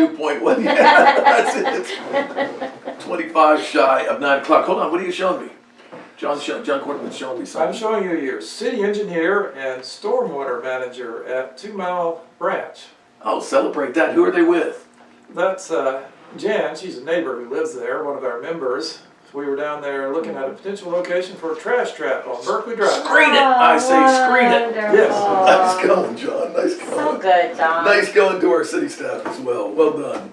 Two point one, yeah, that's it. Twenty-five shy of nine o'clock. Hold on, what are you showing me? John, John Cordovan's showing me something. I'm showing you your city engineer and stormwater manager at Two Mile Branch. Oh, celebrate that. Who are they with? That's uh, Jan, she's a neighbor who lives there, one of our members. We were down there looking at a potential location for a trash trap on Berkeley Drive. Screen it, I say, screen it. Yes. Nice going, John, nice So good, John. Nice going to our city staff as well. Well done.